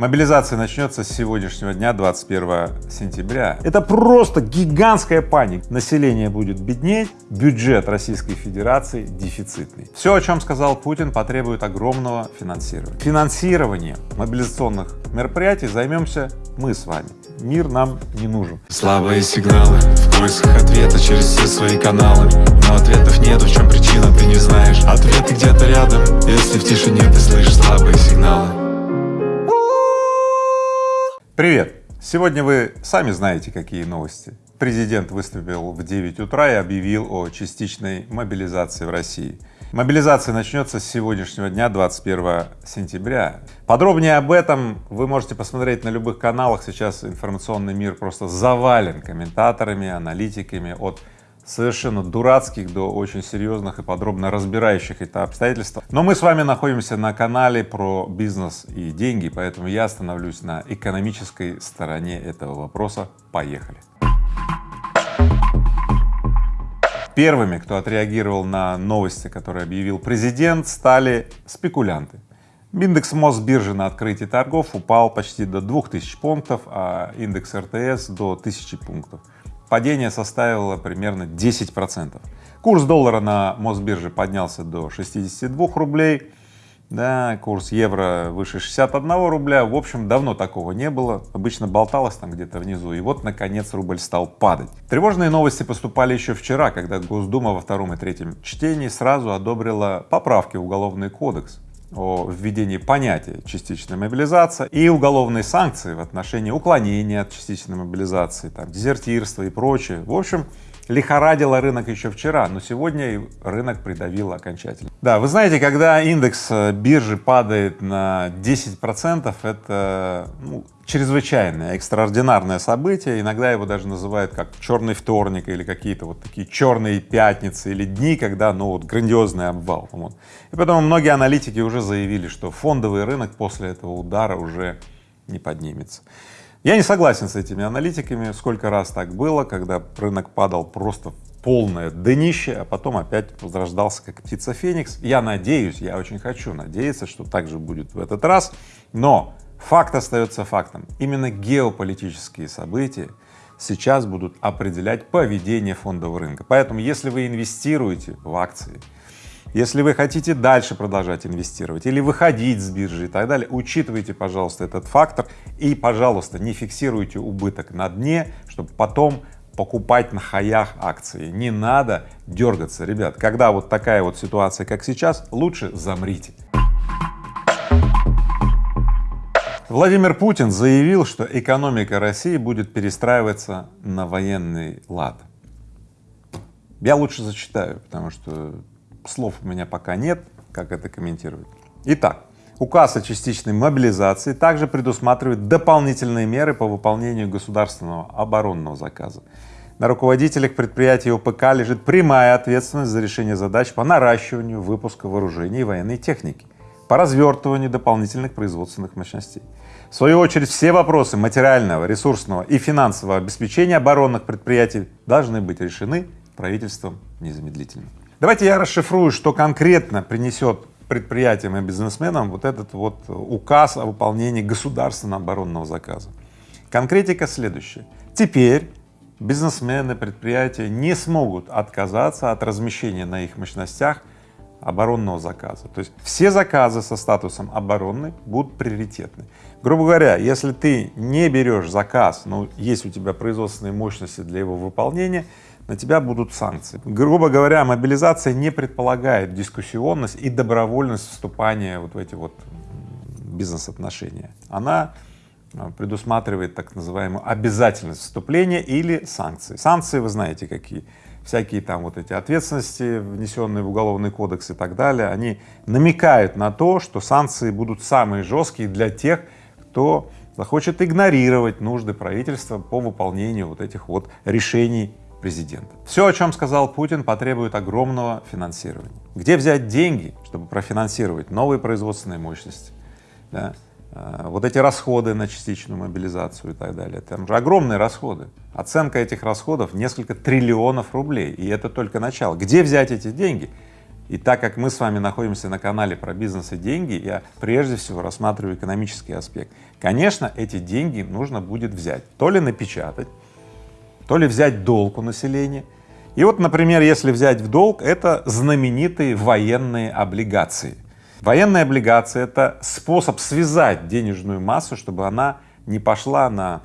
Мобилизация начнется с сегодняшнего дня, 21 сентября. Это просто гигантская паника. Население будет беднеть, бюджет Российской Федерации дефицитный. Все, о чем сказал Путин, потребует огромного финансирования. Финансированием мобилизационных мероприятий займемся мы с вами. Мир нам не нужен. Слабые сигналы в поисках ответа через все свои каналы Но ответов нету, в чем причина, ты не знаешь Ответы где-то рядом, если в тишине ты слышишь слабые сигналы Привет! Сегодня вы сами знаете, какие новости. Президент выступил в 9 утра и объявил о частичной мобилизации в России. Мобилизация начнется с сегодняшнего дня, 21 сентября. Подробнее об этом вы можете посмотреть на любых каналах. Сейчас информационный мир просто завален комментаторами, аналитиками от совершенно дурацких до очень серьезных и подробно разбирающих это обстоятельства. Но мы с вами находимся на канале про бизнес и деньги, поэтому я остановлюсь на экономической стороне этого вопроса. Поехали! Первыми, кто отреагировал на новости, которые объявил президент, стали спекулянты. Индекс Мосбиржи на открытии торгов упал почти до 2000 пунктов, а индекс РТС до 1000 пунктов падение составило примерно 10 процентов. Курс доллара на Мосбирже поднялся до 62 рублей, да, курс евро выше 61 рубля, в общем, давно такого не было, обычно болталось там где-то внизу, и вот, наконец, рубль стал падать. Тревожные новости поступали еще вчера, когда Госдума во втором и третьем чтении сразу одобрила поправки в Уголовный кодекс, о введении понятия частичная мобилизация и уголовные санкции в отношении уклонения от частичной мобилизации, там, дезертирства и прочее. В общем, лихорадило рынок еще вчера, но сегодня рынок придавило окончательно. Да, вы знаете, когда индекс э, биржи падает на 10 процентов, это ну, чрезвычайное, экстраординарное событие, иногда его даже называют как черный вторник или какие-то вот такие черные пятницы или дни, когда ну вот грандиозный обвал. Вот. И поэтому многие аналитики уже заявили, что фондовый рынок после этого удара уже не поднимется. Я не согласен с этими аналитиками, сколько раз так было, когда рынок падал просто полное днище, а потом опять возрождался как птица Феникс. Я надеюсь, я очень хочу надеяться, что так же будет в этот раз, но Факт остается фактом. Именно геополитические события сейчас будут определять поведение фондового рынка. Поэтому, если вы инвестируете в акции, если вы хотите дальше продолжать инвестировать или выходить с биржи и так далее, учитывайте, пожалуйста, этот фактор и, пожалуйста, не фиксируйте убыток на дне, чтобы потом покупать на хаях акции. Не надо дергаться, ребят. Когда вот такая вот ситуация, как сейчас, лучше замрите. Владимир Путин заявил, что экономика России будет перестраиваться на военный лад. Я лучше зачитаю, потому что слов у меня пока нет, как это комментировать. Итак, указ о частичной мобилизации также предусматривает дополнительные меры по выполнению государственного оборонного заказа. На руководителях предприятий ОПК лежит прямая ответственность за решение задач по наращиванию выпуска вооружений и военной техники по развертыванию дополнительных производственных мощностей. В свою очередь, все вопросы материального, ресурсного и финансового обеспечения оборонных предприятий должны быть решены правительством незамедлительно. Давайте я расшифрую, что конкретно принесет предприятиям и бизнесменам вот этот вот указ о выполнении государственного оборонного заказа. Конкретика следующая. Теперь бизнесмены, предприятия не смогут отказаться от размещения на их мощностях оборонного заказа. То есть все заказы со статусом оборонный будут приоритетны. Грубо говоря, если ты не берешь заказ, но есть у тебя производственные мощности для его выполнения, на тебя будут санкции. Грубо говоря, мобилизация не предполагает дискуссионность и добровольность вступания вот в эти вот бизнес-отношения. Она а, предусматривает так называемую обязательность вступления или санкции. Санкции вы знаете какие всякие там вот эти ответственности, внесенные в уголовный кодекс и так далее, они намекают на то, что санкции будут самые жесткие для тех, кто захочет игнорировать нужды правительства по выполнению вот этих вот решений президента. Все, о чем сказал Путин, потребует огромного финансирования. Где взять деньги, чтобы профинансировать новые производственные мощности, да? Э, вот эти расходы на частичную мобилизацию и так далее, там же огромные расходы. Оценка этих расходов несколько триллионов рублей, и это только начало. Где взять эти деньги? И так как мы с вами находимся на канале про бизнес и деньги, я прежде всего рассматриваю экономический аспект. Конечно, эти деньги нужно будет взять, то ли напечатать, то ли взять долг у населения. И вот, например, если взять в долг, это знаменитые военные облигации. Военные облигации — это способ связать денежную массу, чтобы она не пошла на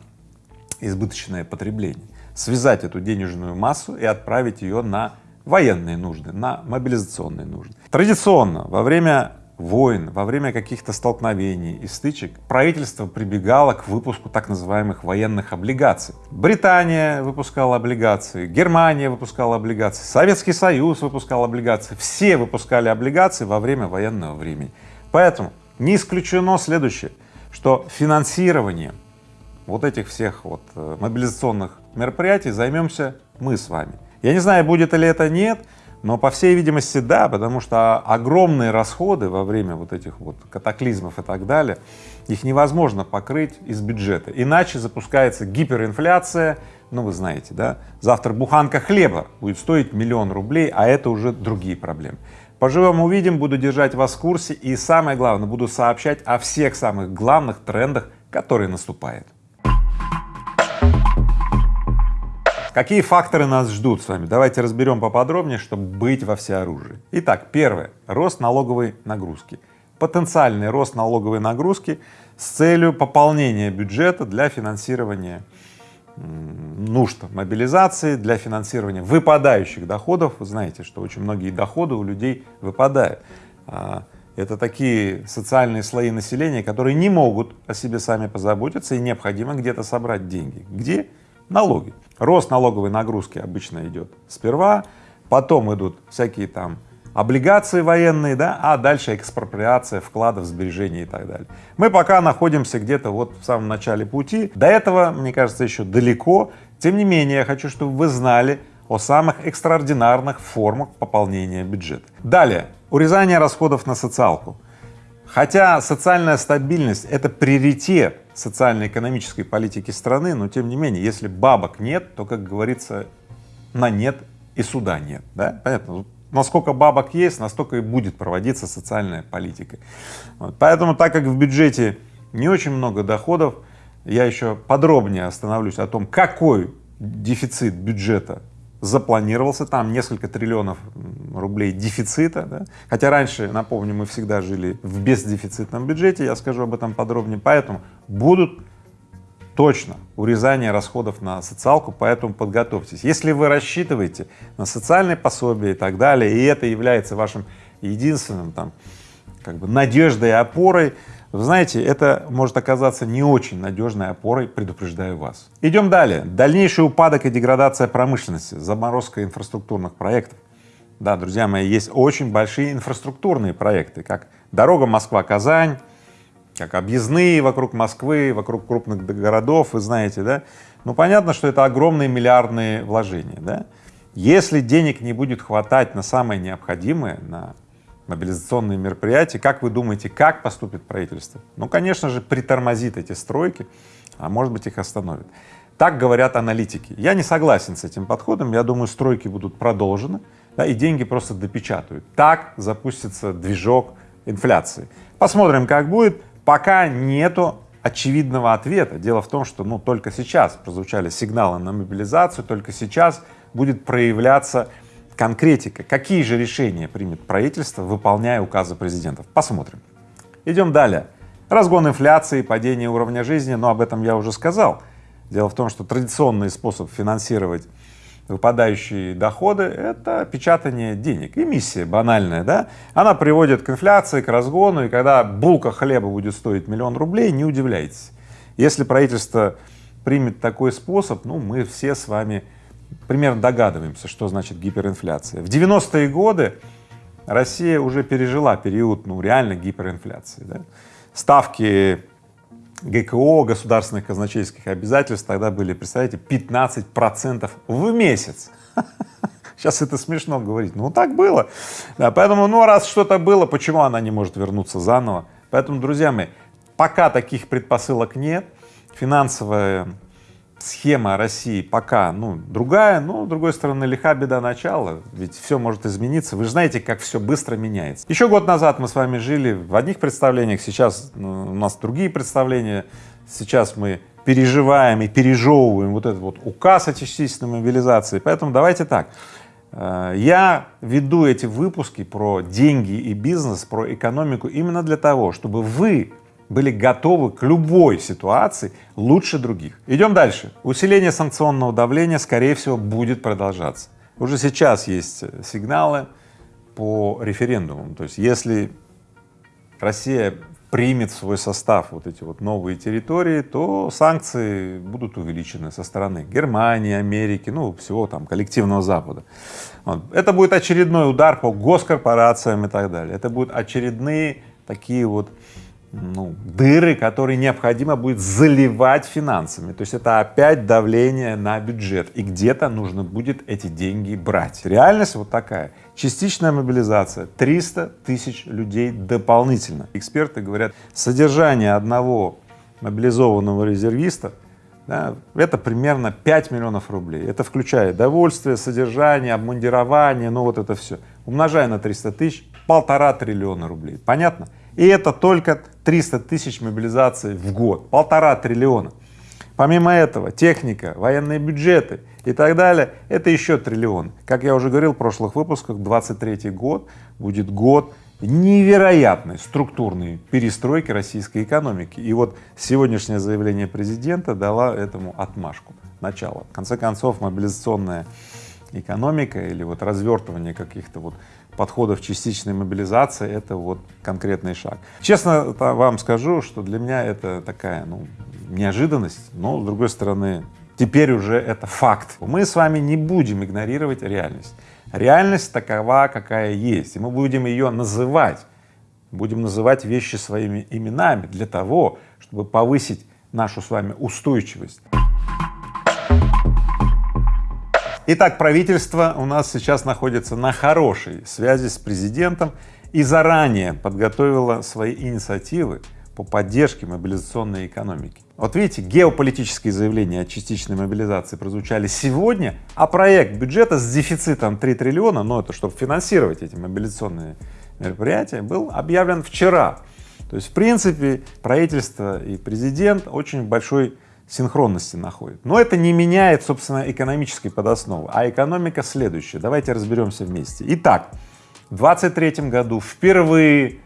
избыточное потребление, связать эту денежную массу и отправить ее на военные нужды, на мобилизационные нужды. Традиционно во время войн, во время каких-то столкновений и стычек правительство прибегало к выпуску так называемых военных облигаций. Британия выпускала облигации, Германия выпускала облигации, Советский Союз выпускал облигации, все выпускали облигации во время военного времени. Поэтому не исключено следующее, что финансированием вот этих всех вот э, мобилизационных мероприятий займемся мы с вами. Я не знаю, будет ли это нет, но по всей видимости да, потому что огромные расходы во время вот этих вот катаклизмов и так далее, их невозможно покрыть из бюджета, иначе запускается гиперинфляция, ну вы знаете, да, завтра буханка хлеба будет стоить миллион рублей, а это уже другие проблемы. Поживем увидим, буду держать вас в курсе и самое главное, буду сообщать о всех самых главных трендах, которые наступают. Какие факторы нас ждут с вами? Давайте разберем поподробнее, чтобы быть во всеоружии. Итак, первое — рост налоговой нагрузки. Потенциальный рост налоговой нагрузки с целью пополнения бюджета для финансирования нужд мобилизации, для финансирования выпадающих доходов. Вы знаете, что очень многие доходы у людей выпадают. А, это такие социальные слои населения, которые не могут о себе сами позаботиться и необходимо где-то собрать деньги. Где? Налоги. Рост налоговой нагрузки обычно идет сперва, потом идут всякие там облигации военные, да, а дальше экспроприация вкладов, сбережений и так далее. Мы пока находимся где-то вот в самом начале пути, до этого, мне кажется, еще далеко, тем не менее, я хочу, чтобы вы знали о самых экстраординарных формах пополнения бюджета. Далее, урезание расходов на социалку. Хотя социальная стабильность — это приоритет социально-экономической политики страны, но тем не менее, если бабок нет, то, как говорится, на нет и суда нет, да, понятно? Насколько бабок есть, настолько и будет проводиться социальная политика. Вот. Поэтому, так как в бюджете не очень много доходов, я еще подробнее остановлюсь о том, какой дефицит бюджета запланировался, там несколько триллионов рублей дефицита, да? хотя раньше, напомню, мы всегда жили в бездефицитном бюджете, я скажу об этом подробнее, поэтому будут точно урезание расходов на социалку, поэтому подготовьтесь. Если вы рассчитываете на социальные пособия и так далее, и это является вашим единственным там как бы надеждой и опорой, вы знаете, это может оказаться не очень надежной опорой, предупреждаю вас. Идем далее. Дальнейший упадок и деградация промышленности, заморозка инфраструктурных проектов. Да, друзья мои, есть очень большие инфраструктурные проекты, как дорога Москва-Казань, как объездные вокруг Москвы, вокруг крупных городов, вы знаете, да? Ну, понятно, что это огромные миллиардные вложения, да? Если денег не будет хватать на самое необходимое, на мобилизационные мероприятия. Как вы думаете, как поступит правительство? Ну, конечно же, притормозит эти стройки, а может быть их остановит. Так говорят аналитики. Я не согласен с этим подходом, я думаю, стройки будут продолжены, да, и деньги просто допечатают. Так запустится движок инфляции. Посмотрим, как будет. Пока нету очевидного ответа. Дело в том, что ну, только сейчас прозвучали сигналы на мобилизацию, только сейчас будет проявляться конкретика, какие же решения примет правительство, выполняя указы президентов. Посмотрим. Идем далее. Разгон инфляции, падение уровня жизни, но об этом я уже сказал. Дело в том, что традиционный способ финансировать выпадающие доходы — это печатание денег, эмиссия банальная, да, она приводит к инфляции, к разгону, и когда булка хлеба будет стоить миллион рублей, не удивляйтесь. Если правительство примет такой способ, ну, мы все с вами примерно догадываемся, что значит гиперинфляция. В 90-е годы Россия уже пережила период, ну, реально гиперинфляции. Да? Ставки ГКО, государственных казначейских обязательств тогда были, представляете, 15 процентов в месяц. Сейчас это смешно говорить, ну так было. Да, поэтому, ну раз что-то было, почему она не может вернуться заново? Поэтому, друзья мои, пока таких предпосылок нет, финансовая схема России пока, ну, другая, но, с другой стороны, лиха беда начала, ведь все может измениться. Вы же знаете, как все быстро меняется. Еще год назад мы с вами жили в одних представлениях, сейчас ну, у нас другие представления, сейчас мы переживаем и пережевываем вот этот вот указ о частичной мобилизации, поэтому давайте так. Э, я веду эти выпуски про деньги и бизнес, про экономику именно для того, чтобы вы были готовы к любой ситуации лучше других. Идем дальше. Усиление санкционного давления, скорее всего, будет продолжаться. Уже сейчас есть сигналы по референдумам. То есть если Россия примет в свой состав вот эти вот новые территории, то санкции будут увеличены со стороны Германии, Америки, ну, всего там коллективного Запада. Вот. Это будет очередной удар по госкорпорациям и так далее. Это будут очередные такие вот ну, дыры, которые необходимо будет заливать финансами. То есть это опять давление на бюджет, и где-то нужно будет эти деньги брать. Реальность вот такая. Частичная мобилизация, 300 тысяч людей дополнительно. Эксперты говорят, содержание одного мобилизованного резервиста да, это примерно 5 миллионов рублей. Это включает довольствие, содержание, обмундирование, ну вот это все. Умножая на 300 тысяч, полтора триллиона рублей. Понятно? И это только 300 тысяч мобилизаций в год, полтора триллиона. Помимо этого, техника, военные бюджеты и так далее, это еще триллион. Как я уже говорил в прошлых выпусках, 23 год будет год невероятной структурной перестройки российской экономики. И вот сегодняшнее заявление президента дало этому отмашку, начало. В конце концов, мобилизационная экономика или вот развертывание каких-то вот подходов частичной мобилизации — это вот конкретный шаг. Честно вам скажу, что для меня это такая, ну, неожиданность, но, с другой стороны, теперь уже это факт. Мы с вами не будем игнорировать реальность. Реальность такова, какая есть, и мы будем ее называть, будем называть вещи своими именами для того, чтобы повысить нашу с вами устойчивость. Итак, правительство у нас сейчас находится на хорошей связи с президентом и заранее подготовило свои инициативы по поддержке мобилизационной экономики. Вот видите, геополитические заявления о частичной мобилизации прозвучали сегодня, а проект бюджета с дефицитом 3 триллиона, ну это чтобы финансировать эти мобилизационные мероприятия, был объявлен вчера. То есть, в принципе, правительство и президент очень большой синхронности находит. Но это не меняет, собственно, экономической подосновы, а экономика следующая. Давайте разберемся вместе. Итак, в 23 году впервые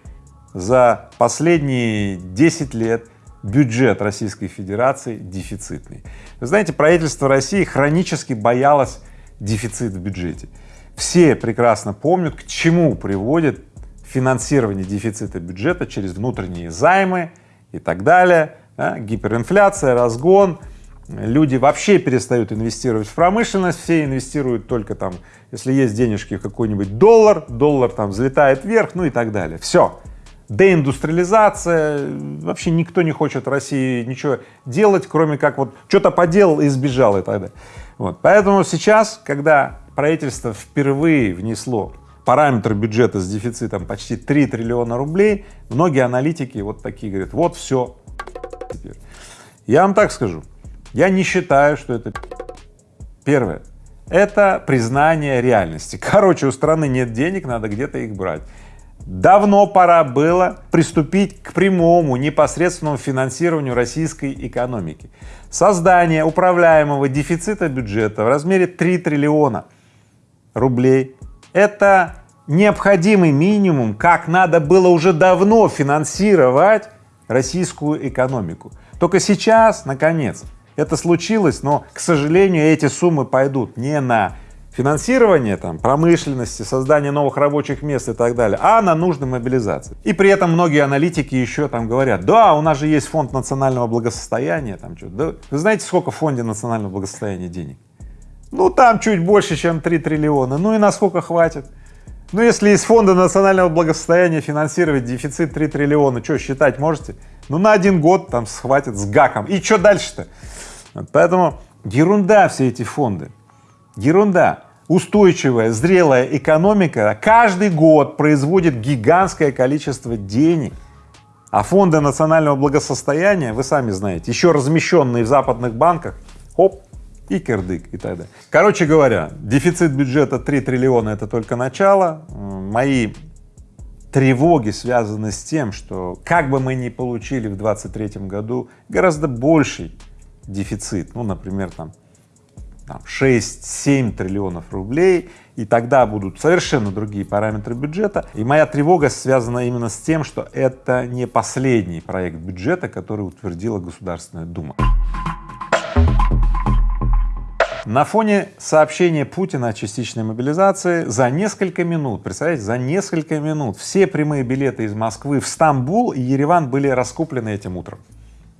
за последние 10 лет бюджет Российской Федерации дефицитный. Вы знаете, правительство России хронически боялось дефицит в бюджете. Все прекрасно помнят, к чему приводит финансирование дефицита бюджета через внутренние займы и так далее да, гиперинфляция, разгон, люди вообще перестают инвестировать в промышленность, все инвестируют только там, если есть денежки в какой-нибудь доллар, доллар там взлетает вверх, ну и так далее. Все. Деиндустриализация, вообще никто не хочет России ничего делать, кроме как вот что-то поделал и сбежал и так далее. Вот. Поэтому сейчас, когда правительство впервые внесло параметр бюджета с дефицитом почти 3 триллиона рублей, многие аналитики вот такие говорят, вот все, теперь. Я вам так скажу, я не считаю, что это первое. Это признание реальности. Короче, у страны нет денег, надо где-то их брать. Давно пора было приступить к прямому непосредственному финансированию российской экономики. Создание управляемого дефицита бюджета в размере 3 триллиона рублей — это необходимый минимум, как надо было уже давно финансировать российскую экономику. Только сейчас, наконец, это случилось, но, к сожалению, эти суммы пойдут не на финансирование там, промышленности, создание новых рабочих мест и так далее, а на нужды мобилизации. И при этом многие аналитики еще там говорят, да, у нас же есть фонд национального благосостояния, там что да, вы знаете, сколько в фонде национального благосостояния денег? Ну, там чуть больше, чем 3 триллиона, ну и насколько хватит? Ну, если из фонда национального благосостояния финансировать дефицит 3 триллиона, что, считать можете? Ну, на один год там схватит с гаком. И что дальше-то? Поэтому ерунда все эти фонды, ерунда. Устойчивая, зрелая экономика каждый год производит гигантское количество денег, а фонды национального благосостояния, вы сами знаете, еще размещенные в западных банках, хоп, и кирдык и так далее. Короче говоря, дефицит бюджета 3 триллиона — это только начало. Мои тревоги связаны с тем, что как бы мы ни получили в 2023 году гораздо больший дефицит, ну, например, там, там 6-7 триллионов рублей, и тогда будут совершенно другие параметры бюджета. И моя тревога связана именно с тем, что это не последний проект бюджета, который утвердила Государственная Дума. На фоне сообщения Путина о частичной мобилизации за несколько минут, представляете, за несколько минут все прямые билеты из Москвы в Стамбул и Ереван были раскуплены этим утром.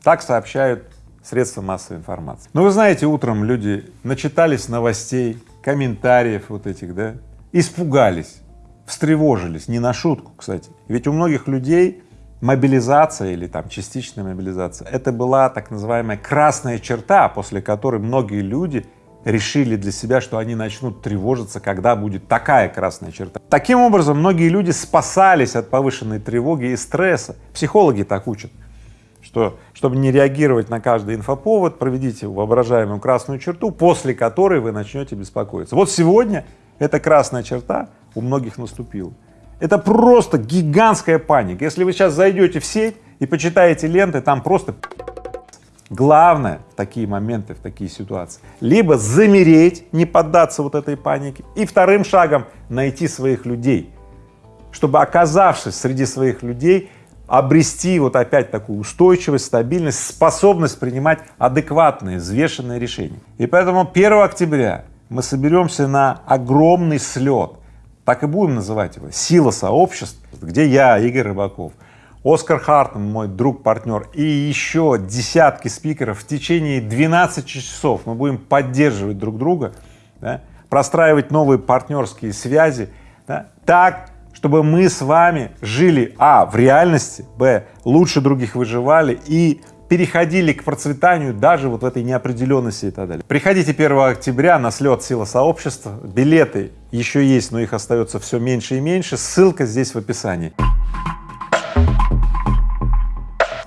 Так сообщают средства массовой информации. Но вы знаете, утром люди начитались новостей, комментариев вот этих, да, испугались, встревожились, не на шутку, кстати. Ведь у многих людей мобилизация или там частичная мобилизация — это была так называемая красная черта, после которой многие люди решили для себя, что они начнут тревожиться, когда будет такая красная черта. Таким образом, многие люди спасались от повышенной тревоги и стресса. Психологи так учат, что, чтобы не реагировать на каждый инфоповод, проведите воображаемую красную черту, после которой вы начнете беспокоиться. Вот сегодня эта красная черта у многих наступила. Это просто гигантская паника. Если вы сейчас зайдете в сеть и почитаете ленты, там просто Главное в такие моменты, в такие ситуации, либо замереть, не поддаться вот этой панике, и вторым шагом найти своих людей, чтобы, оказавшись среди своих людей, обрести вот опять такую устойчивость, стабильность, способность принимать адекватные, взвешенные решения. И поэтому 1 октября мы соберемся на огромный слет, так и будем называть его, сила сообществ, где я, Игорь Рыбаков, Оскар Хартман, мой друг, партнер, и еще десятки спикеров в течение 12 часов. Мы будем поддерживать друг друга, да, простраивать новые партнерские связи, да, так, чтобы мы с вами жили, а, в реальности, б, лучше других выживали и переходили к процветанию даже вот в этой неопределенности и так далее. Приходите 1 октября на слет Сила сообщества, билеты еще есть, но их остается все меньше и меньше, ссылка здесь в описании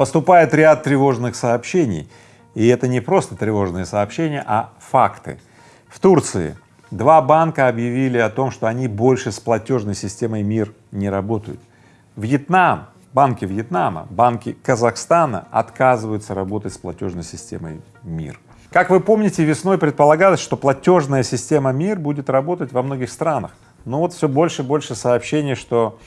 поступает ряд тревожных сообщений, и это не просто тревожные сообщения, а факты. В Турции два банка объявили о том, что они больше с платежной системой МИР не работают. Вьетнам, банки Вьетнама, банки Казахстана отказываются работать с платежной системой МИР. Как вы помните, весной предполагалось, что платежная система МИР будет работать во многих странах. Но вот все больше и больше сообщений, что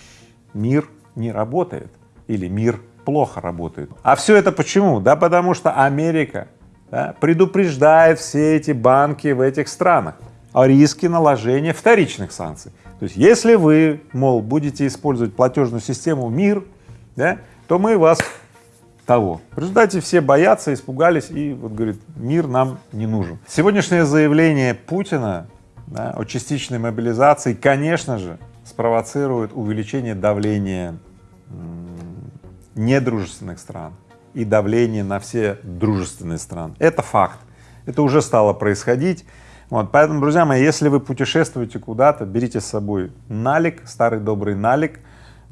МИР не работает или МИР плохо работают. А все это почему? Да потому что Америка да, предупреждает все эти банки в этих странах о риске наложения вторичных санкций. То есть если вы, мол, будете использовать платежную систему МИР, да, то мы вас того. В результате все боятся, испугались и вот говорит, мир нам не нужен. Сегодняшнее заявление Путина да, о частичной мобилизации, конечно же, спровоцирует увеличение давления недружественных стран и давление на все дружественные страны. Это факт, это уже стало происходить. Вот, поэтому, друзья мои, если вы путешествуете куда-то, берите с собой налик, старый добрый налик,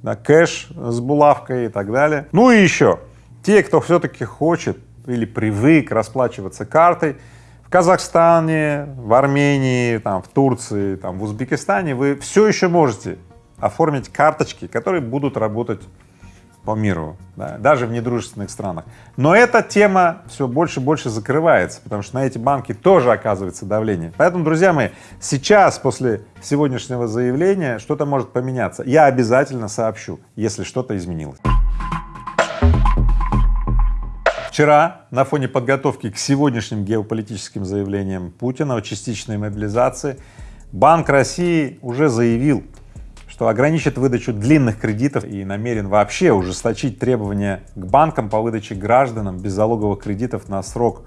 да, кэш с булавкой и так далее. Ну и еще, те, кто все-таки хочет или привык расплачиваться картой, в Казахстане, в Армении, там, в Турции, там, в Узбекистане вы все еще можете оформить карточки, которые будут работать по миру, да, даже в недружественных странах. Но эта тема все больше и больше закрывается, потому что на эти банки тоже оказывается давление. Поэтому, друзья мои, сейчас, после сегодняшнего заявления, что-то может поменяться. Я обязательно сообщу, если что-то изменилось. Вчера на фоне подготовки к сегодняшним геополитическим заявлениям Путина о частичной мобилизации Банк России уже заявил, что ограничит выдачу длинных кредитов и намерен вообще ужесточить требования к банкам по выдаче гражданам беззалоговых кредитов на срок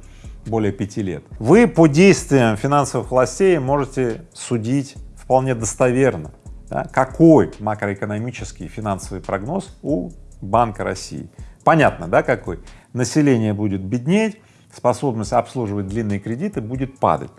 более пяти лет. Вы по действиям финансовых властей можете судить вполне достоверно, да, какой макроэкономический финансовый прогноз у Банка России. Понятно, да, какой? Население будет беднеть, способность обслуживать длинные кредиты будет падать.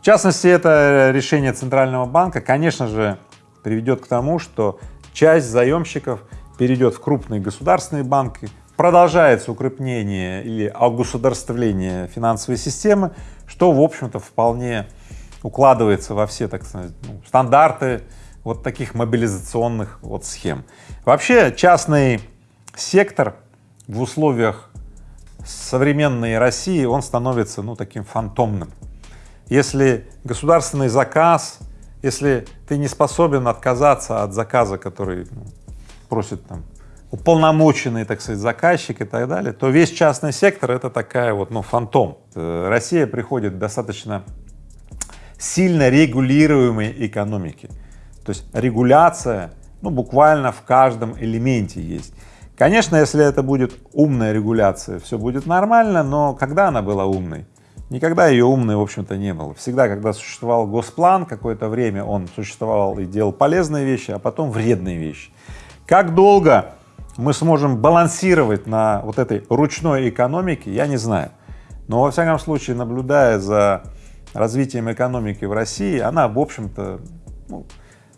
В частности, это решение Центрального банка, конечно же, приведет к тому, что часть заемщиков перейдет в крупные государственные банки, продолжается укрепление или огосударствление финансовой системы, что, в общем-то, вполне укладывается во все, так сказать, ну, стандарты вот таких мобилизационных вот схем. Вообще частный сектор в условиях современной России, он становится, ну, таким фантомным. Если государственный заказ, если ты не способен отказаться от заказа, который ну, просит там уполномоченный, так сказать, заказчик и так далее, то весь частный сектор — это такая вот, ну, фантом. Э, Россия приходит достаточно сильно регулируемой экономики. То есть регуляция, ну, буквально в каждом элементе есть. Конечно, если это будет умная регуляция, все будет нормально, но когда она была умной? Никогда ее умной, в общем-то, не было. Всегда, когда существовал госплан, какое-то время он существовал и делал полезные вещи, а потом вредные вещи. Как долго мы сможем балансировать на вот этой ручной экономике, я не знаю. Но, во всяком случае, наблюдая за развитием экономики в России, она, в общем-то, ну,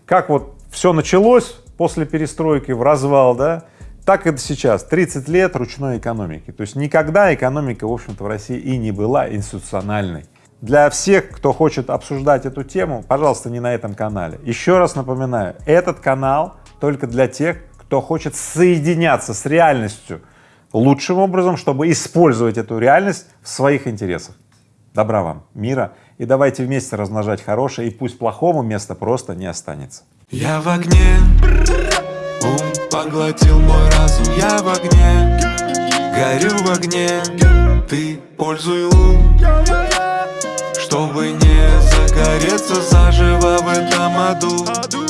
как вот все началось после перестройки в развал, да, так это сейчас, 30 лет ручной экономики. То есть никогда экономика, в общем-то, в России и не была институциональной. Для всех, кто хочет обсуждать эту тему, пожалуйста, не на этом канале. Еще раз напоминаю, этот канал только для тех, кто хочет соединяться с реальностью лучшим образом, чтобы использовать эту реальность в своих интересах. Добра вам, мира, и давайте вместе размножать хорошее, и пусть плохому места просто не останется. Я в огне, поглотил мой разум, я в огне, горю в огне, ты пользуй лун, чтобы не загореться заживо в этом аду.